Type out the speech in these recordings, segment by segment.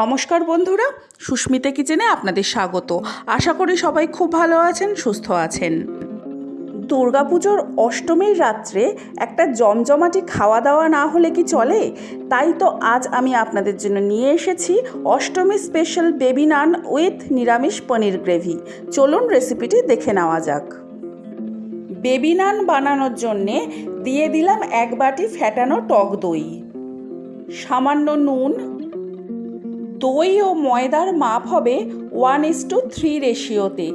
নমস্কার বন্ধুরা, সুস্মিতা কিচেনে আপনাদের স্বাগত। আশা করি সবাই খুব ভালো আছেন, সুস্থ আছেন। দুর্গাপুজোর অষ্টমীর রাত্রে একটা জমজমাটি খাওয়া দাওয়া না হলে কি চলে? তাই তো আজ আমি আপনাদের জন্য নিয়ে এসেছি Ashtami special baby naan with নিরামিষ পনির গ্রেভি চলুন রেসিপিটি দেখে নেওয়া যাক। বেবি নান বানানোর জন্যে দিয়ে দিলাম এক বাটি ফ্যাটানো টক দই। সামান্য নুন দই ও ময়দার মাপ হবে ওয়ান ইস টু থ্রি রেশিওতে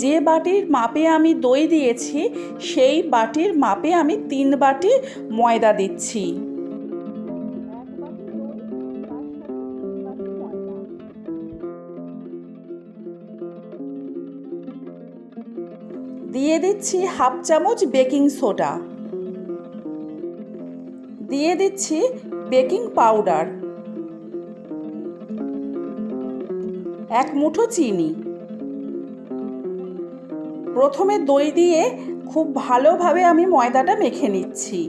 যে বাটির মাপে আমি দই দিয়েছি, সেই বাটির মাপে আমি তিন বাটি ময়দা দিচ্ছি। দিয়ে দিচ্ছি হাফ চামচ বেকিং সোডা। দিয়ে দিচ্ছি বেকিং পাউডার। এক মুঠো চিনি। প্রথমে দই দিয়ে খুব ভালোভাবে আমি ময়দাটা মেখে নিচ্ছি।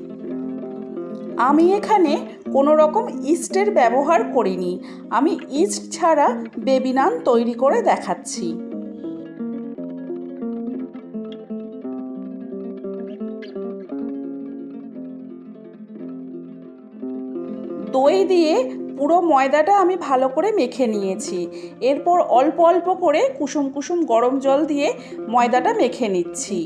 আমি এখানে কোনো রকম ইস্টের ব্যবহার করিনি। আমি ইস্ট ছাড়া বেবি নান তৈরি করে দেখাচ্ছি। দই দিয়ে পুরো ময়দাটা আমি ভালো করে মেখে নিয়েছি। এরপর অল্প অল্প করে কুসুম কুসুম গরম জল দিয়ে ময়দাটা মেখে নিচ্ছি।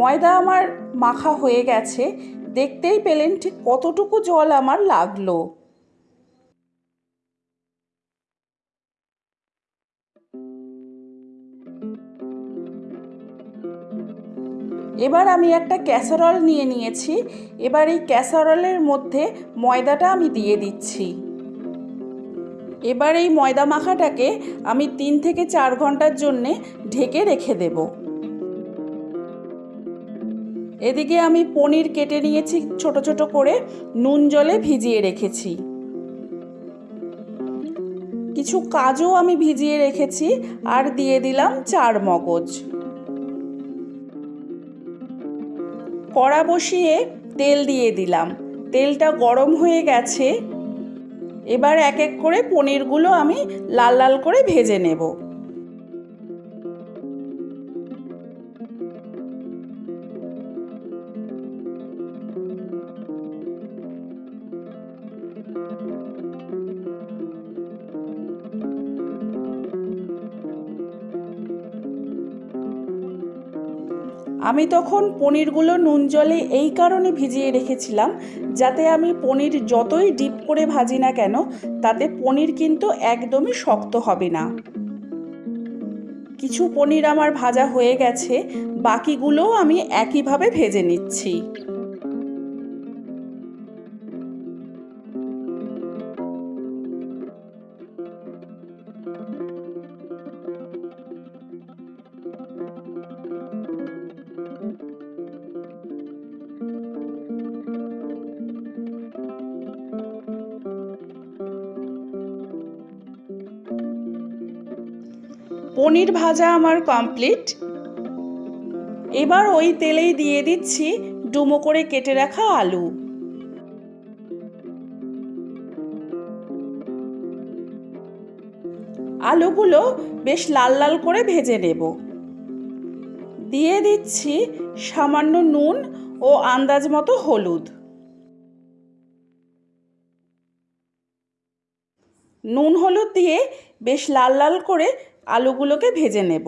ময়দা আমার মাখা হয়ে গেছে, দেখতেই পেলেন ঠিক কতটুকু জল আমার লাগল। এবার আমি একটা ক্যাসারল নিয়ে নিয়েছি, এবার এই ক্যাসারলের মধ্যে ময়দাটা আমি দিয়ে দিচ্ছি। এবার এই ময়দা মাখাটাকে আমি তিন থেকে চার ঘণ্টার জন্যে ঢেকে রেখে দেবো। এদিকে আমি পনির কেটে নিয়েছি, ছোট ছোট করে নুন জলে ভিজিয়ে রেখেছি। কিছু কাজও আমি ভিজিয়ে রেখেছি আর দিয়ে দিলাম চার মগজ। কড়া বসিয়ে তেল দিয়ে দিলাম। তেলটা গরম হয়ে গেছে। এবার এক এক করে পনিরগুলো আমি লাল লাল করে ভেজে নেব। আমি তখন পনিরগুলো নুন জলে এই কারণে ভিজিয়ে রেখেছিলাম, যাতে আমি পনির যতই ডিপ করে ভাজি না কেন, তাতে পনির কিন্তু একদমই শক্ত হবে না। কিছু পনির আমার ভাজা হয়ে গেছে, বাকিগুলোও আমি একইভাবে ভেজে নিচ্ছি। পনির ভাজা আমার কমপ্লিট এবার ওই তেলেই দিয়ে দিচ্ছি ডুমো করে কেটে রাখা আলু। আলুগুলো বেশ লাল লাল করে ভেজে নেব। দিয়ে দিচ্ছি সামান্য নুন ও আন্দাজ মতো হলুদ। নুন হলুদ দিয়ে বেশ লাল লাল করে আলুগুলোকে ভেজে নেব।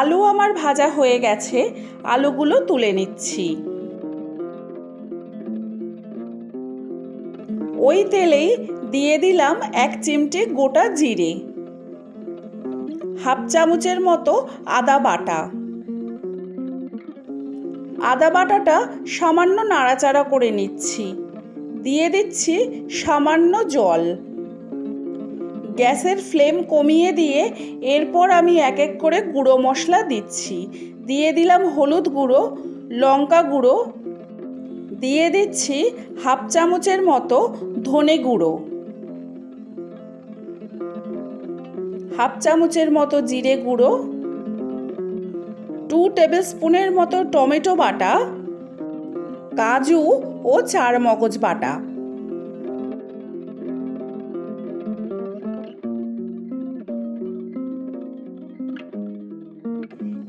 আলু আমার ভাজা হয়ে গেছে, আলুগুলো তুলে নিচ্ছি। ওই তেলেই দিয়ে দিলাম এক চিমটে গোটা জিরে। হাফ চামচের মতো আদা বাটা। আদা বাটাটা সামান্য নাড়াচাড়া করে নিচ্ছি। দিয়ে দিচ্ছি সামান্য জল। গ্যাসের ফ্লেম কমিয়ে দিয়ে এরপর আমি এক এক করে গুঁড়ো মশলা দিচ্ছি। দিয়ে দিলাম হলুদ গুঁড়ো, লঙ্কা গুঁড়ো। দিয়ে দিচ্ছি হাফ চামচের মতো ধনে গুঁড়ো। হাফ চামচের মতো জিরে গুঁড়ো টু টেবিল স্পুনের মতো টমেটো বাটা, কাজু ও চার মগজ বাটা।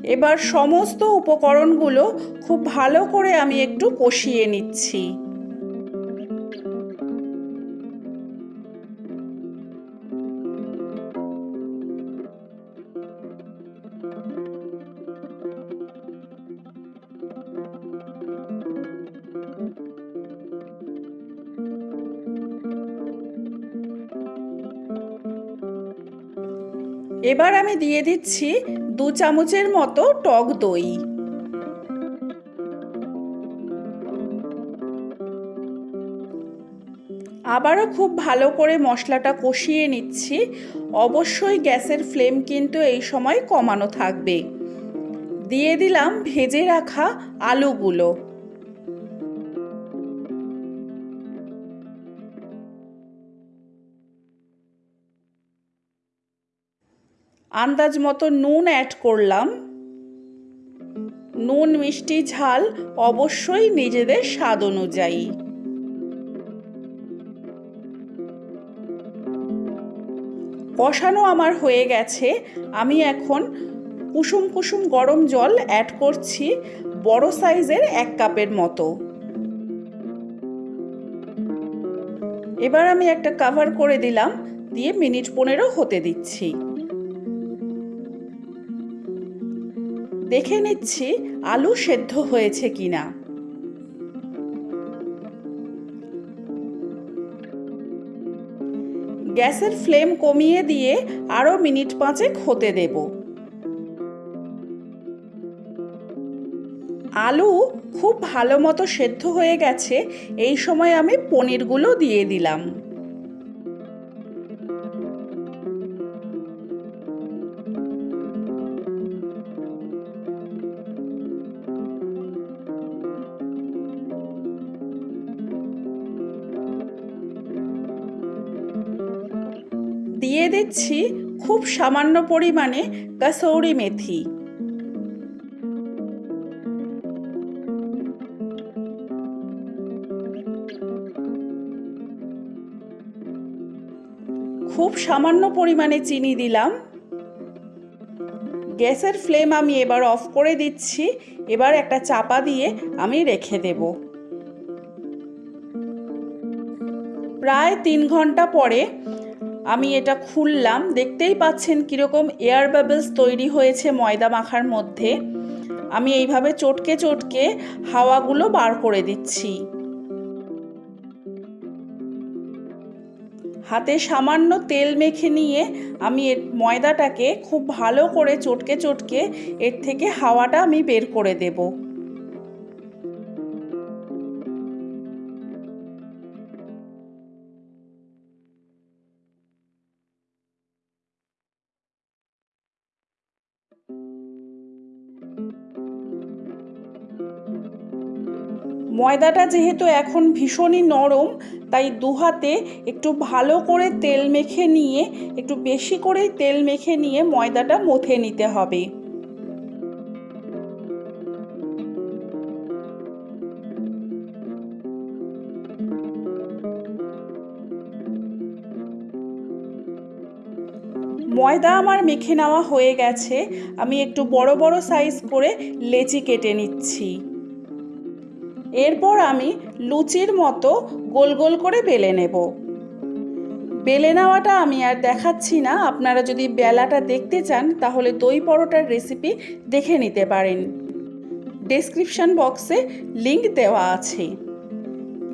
এবার সমস্ত উপকরণগুলো খুব ভালো করে আমি একটু কষিয়ে নিচ্ছি। এবার আমি দিয়ে দিচ্ছি দু চামচের মতো টক দই। আবারও খুব ভালো করে মশলাটা কষিয়ে নিচ্ছি। অবশ্যই গ্যাসের ফ্লেম কিন্তু এই সময় কমানো থাকবে। দিয়ে দিলাম ভেজে রাখা আলুগুলো। আন্দাজ মতো নুন অ্যাড করলাম। নুন, মিষ্টি, ঝাল অবশ্যই নিজেদের স্বাদ অনুযায়ী। কষানো আমার হয়ে গেছে। আমি এখন কুসুম কুসুম গরম জল অ্যাড করছি বড় সাইজের এক কাপের মতো। এবার আমি একটা কাভার করে দিলাম, দিয়ে মিনিট পনেরো হতে দিচ্ছি। দেখে নিচ্ছি আলু সেদ্ধ হয়েছে কিনা। গ্যাসের ফ্লেম কমিয়ে দিয়ে আরও মিনিট পাঁচেক হতে দেব। আলু খুব ভালো মতো সেদ্ধ হয়ে গেছে, এই সময় আমি পনিরগুলো দিয়ে দিলাম। দিয়ে দিচ্ছি খুব সামান্য পরিমাণে কাসৌরি মেথি। খুব সামান্য পরিমাণে চিনি দিলাম। গ্যাসের ফ্লেম আমি এবার অফ করে দিচ্ছি। এবার একটা চাপা দিয়ে আমি রেখে দেব। প্রায় তিন ঘণ্টা পরে আমি এটা খুললাম, দেখতেই পাচ্ছেন কীরকম এয়ার বাবলস তৈরি হয়েছে ময়দা মাখার মধ্যে। আমি এইভাবে চটকে চটকে হাওয়াগুলো বার করে দিচ্ছি। হাতে সামান্য তেল মেখে নিয়ে আমি এর ময়দাটাকে খুব ভালো করে চটকে চটকে এর থেকে হাওয়াটা আমি বের করে দেবো। ময়দাটা যেহেতু এখন ভীষণই নরম, তাই দু হাতে একটু ভালো করে তেল মেখে নিয়ে, একটু বেশি করেই তেল মেখে নিয়ে ময়দাটা মথে নিতে হবে। ময়দা আমার মেখে নেওয়া হয়ে গেছে, আমি একটু বড় বড় সাইজ করে লেচি কেটে নিচ্ছি। এরপর আমি লুচির মতো গোল গোল করে বেলে নেব। বেলে নেওয়াটা আমি আর দেখাচ্ছি না। আপনারা যদি বেলাটা দেখতে চান, তাহলে দই পরোটার রেসিপি দেখে নিতে পারেন। ডেসক্রিপশন বক্সে লিংক দেওয়া আছে।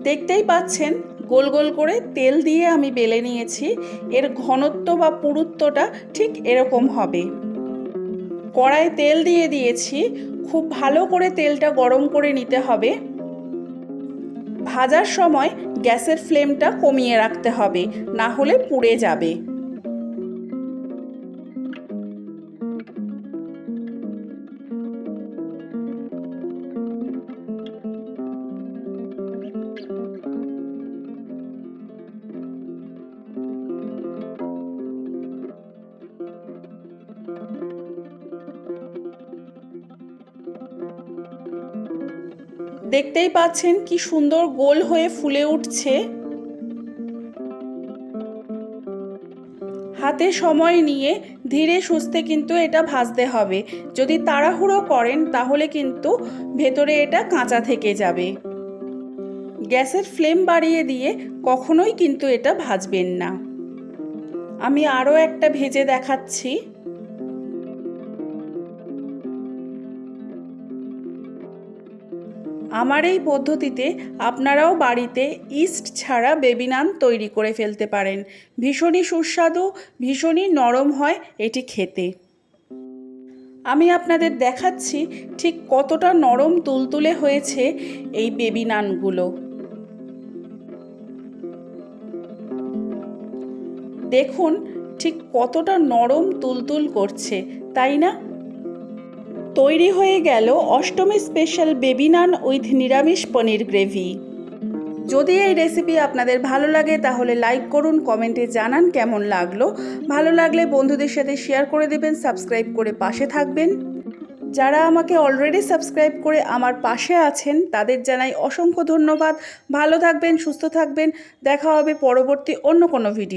দেখতেই পাচ্ছেন, গোল গোল করে তেল দিয়ে আমি বেলে নিয়েছি। এর ঘনত্ব বা পুরুত্বটা ঠিক এরকম হবে। কড়ায় তেল দিয়ে দিয়েছি। খুব ভালো করে তেলটা গরম করে নিতে হবে। ভাজার সময় গ্যাসের ফ্লেমটা কমিয়ে রাখতে হবে না হলে পুড়ে যাবে। দেখতেই পাচ্ছেন কি সুন্দর গোল হয়ে ফুলে উঠছে। হাতে সময় নিয়ে ধীরে সুস্থে কিন্তু এটা ভাজতে হবে। যদি তাড়াহুড়ো করেন তাহলে কিন্তু ভেতরে এটা কাঁচা থেকে যাবে। গ্যাসের ফ্লেম বাড়িয়ে দিয়ে কখনোই কিন্তু এটা ভাজবেন না। আমি আরও একটা ভেজে দেখাচ্ছি। আমার এই পদ্ধতিতে আপনারাও বাড়িতে ইস্ট ছাড়া বেবি নান তৈরি করে ফেলতে পারেন। ভীষণই সুস্বাদু, ভীষণই নরম হয় এটি খেতে। আমি আপনাদের দেখাচ্ছি ঠিক কতটা নরম তুলতুলে হয়েছে এই বেবি নানগুলো। দেখুন ঠিক কতটা নরম তুলতুল করছে, তাই না? তৈরি হয়ে গেল Ashtami special baby naan with নিরামিষ পনির গ্রেভি যদি এই রেসিপি আপনাদের ভালো লাগে, তাহলে লাইক করুন কমেন্টে জানান কেমন লাগল। ভালো লাগলে বন্ধুদের সাথে শেয়ার করে দেবেন সাবস্ক্রাইব করে পাশে থাকবেন। যারা আমাকে অলরেডি সাবস্ক্রাইব করে আমার পাশে আছেন, তাদের জানাই অসংখ্য ধন্যবাদ। ভালো থাকবেন, সুস্থ থাকবেন। দেখা হবে পরবর্তী অন্য কোনো ভিডিও